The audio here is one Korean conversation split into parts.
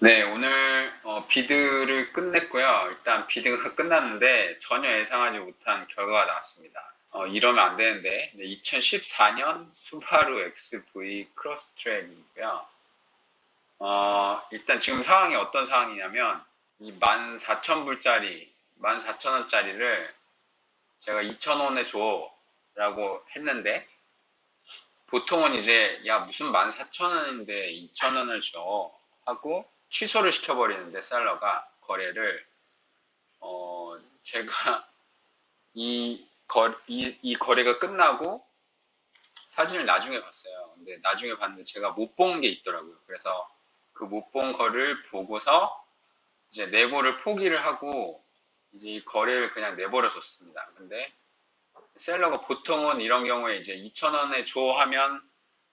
네, 오늘 어, 비드를 끝냈고요. 일단 비드가 끝났는데 전혀 예상하지 못한 결과가 나왔습니다. 어, 이러면 안 되는데 2014년 수바루 XV 크로스트랙이고요. 어, 일단 지금 상황이 어떤 상황이냐면 이 14,000불짜리, 14,000원짜리를 제가 2,000원에 줘 라고 했는데 보통은 이제 야 무슨 14,000원인데 2,000원을 줘 하고 취소를 시켜버리는데 셀러가 거래를 어 제가 이, 거, 이, 이 거래가 끝나고 사진을 나중에 봤어요. 근데 나중에 봤는데 제가 못 본 게 있더라고요. 그래서 그 못 본 거를 보고서 이제 내보를 포기를 하고 이제 이 거래를 그냥 내버려 뒀습니다. 근데 셀러가 보통은 이런 경우에 이제 2,000원에 줘 하면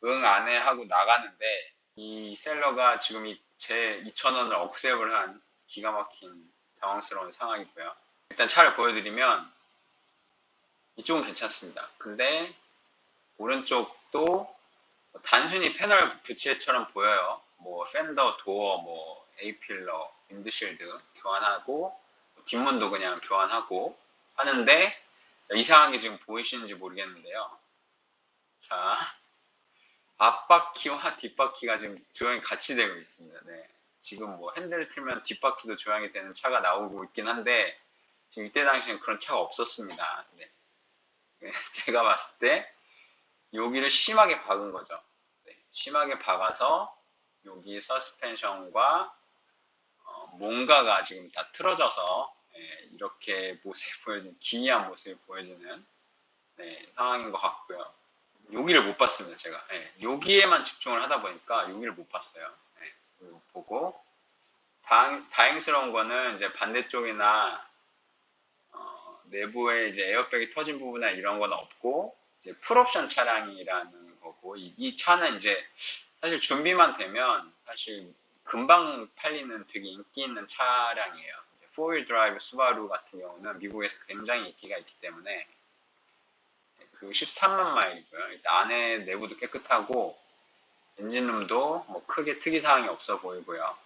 응, 안해 하고 나가는데 이 셀러가 지금 이 제 2,000원을 억셉을 한 기가 막힌 당황스러운 상황이고요. 일단 차를 보여드리면 이쪽은 괜찮습니다. 근데 오른쪽도 단순히 패널 교체처럼 보여요. 뭐 팬더, 도어, 뭐 A필러, 윈드실드 교환하고 뒷문도 그냥 교환하고 하는데 이상하게 지금 보이시는지 모르겠는데요. 자, 앞바퀴와 뒷바퀴가 지금 조향이 같이 되고 있습니다. 네. 지금 뭐 핸들을 틀면 뒷바퀴도 조향이 되는 차가 나오고 있긴 한데 지금 이때 당시엔 그런 차가 없었습니다. 네. 네. 제가 봤을 때 여기를 심하게 박은 거죠. 네. 심하게 박아서 여기 서스펜션과 어, 뭔가가 지금 다 틀어져서 네, 이렇게 모습이 보여지는 기이한 모습이 보여지는 네, 상황인 것 같고요. 여기를 못 봤습니다, 제가. 네, 여기에만 집중을 하다 보니까 여기를 못 봤어요. 네, 보고 다행, 다행스러운 거는 이제 반대쪽이나 어, 내부에 이제 에어백이 터진 부분이나 이런 건 없고 이제 풀옵션 차량이라는 거고 이, 이 차는 이제 사실 준비만 되면 사실 금방 팔리는 되게 인기 있는 차량이에요. 4 wheel drive 스바루 같은 경우는 미국에서 굉장히 인기가 있기 때문에 그 13만 마일이고요. 안에 내부도 깨끗하고 엔진룸도 뭐 크게 특이사항이 없어 보이고요.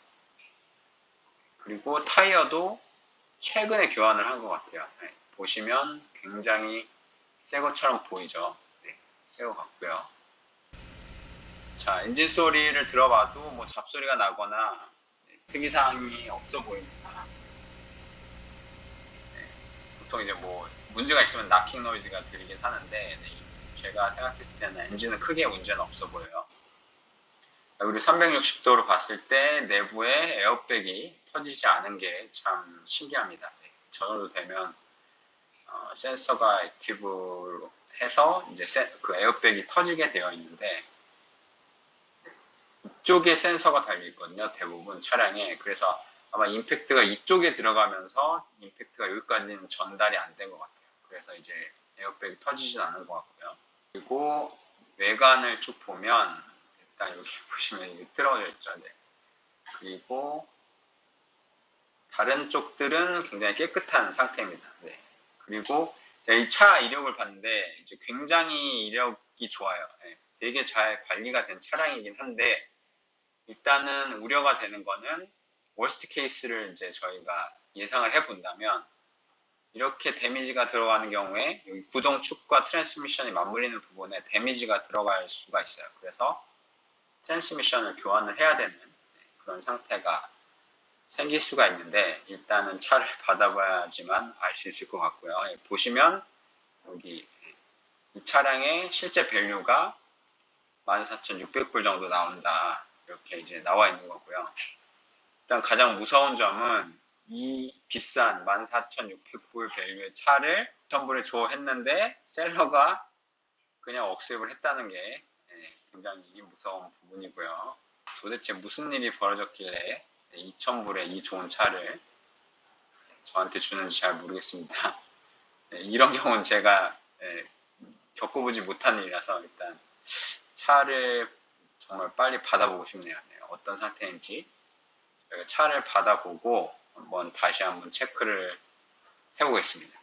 그리고 타이어도 최근에 교환을 한 것 같아요. 네, 보시면 굉장히 새 것처럼 보이죠. 네, 새것 같고요. 자, 엔진 소리를 들어봐도 뭐 잡소리가 나거나 네, 특이사항이 없어 보입니다. 네, 보통 이제 뭐 문제가 있으면 나킹 노이즈가 들리긴 하는데 네, 제가 생각했을 때는 엔진은 크게 문제는 없어 보여요. 그리고 360도로 봤을 때 내부에 에어백이 터지지 않은 게 참 신기합니다. 네, 저 정도 되면 어, 센서가 액티브로 해서 이제 세, 그 에어백이 터지게 되어 있는데 이쪽에 센서가 달려 있거든요. 대부분 차량에 그래서 아마 임팩트가 이쪽에 들어가면서 임팩트가 여기까지는 전달이 안 된 것 같아요. 그래서 이제 에어백이 터지진 않은 것 같고요. 그리고 외관을 쭉 보면 일단 여기 보시면 이게 틀어져 있죠. 네. 그리고 다른 쪽들은 굉장히 깨끗한 상태입니다. 네. 그리고 이 차 이력을 봤는데 이제 굉장히 이력이 좋아요. 네. 되게 잘 관리가 된 차량이긴 한데 일단은 우려가 되는 거는 월스트 케이스를 이제 저희가 예상을 해본다면 이렇게 데미지가 들어가는 경우에 여기 구동축과 트랜스미션이 맞물리는 부분에 데미지가 들어갈 수가 있어요. 그래서 트랜스미션을 교환을 해야 되는 그런 상태가 생길 수가 있는데 일단은 차를 받아봐야지만 알 수 있을 것 같고요. 예, 보시면 여기 이 차량의 실제 value가 14,600불 정도 나온다. 이렇게 이제 나와 있는 거고요. 일단 가장 무서운 점은 이 비싼 14,600불 value의 차를 1,000불에 줘 했는데 seller가 그냥 억셉을 했다는 게 예, 굉장히 무서운 부분이고요. 도대체 무슨 일이 벌어졌길래 2,000불에 이 좋은 차를 저한테 주는지 잘 모르겠습니다. 예, 이런 경우는 제가 예, 겪어보지 못한 일이라서 일단 차를 정말 빨리 받아보고 싶네요. 어떤 상태인지 차를 받아보고 한번 다시 한번 체크를 해보겠습니다.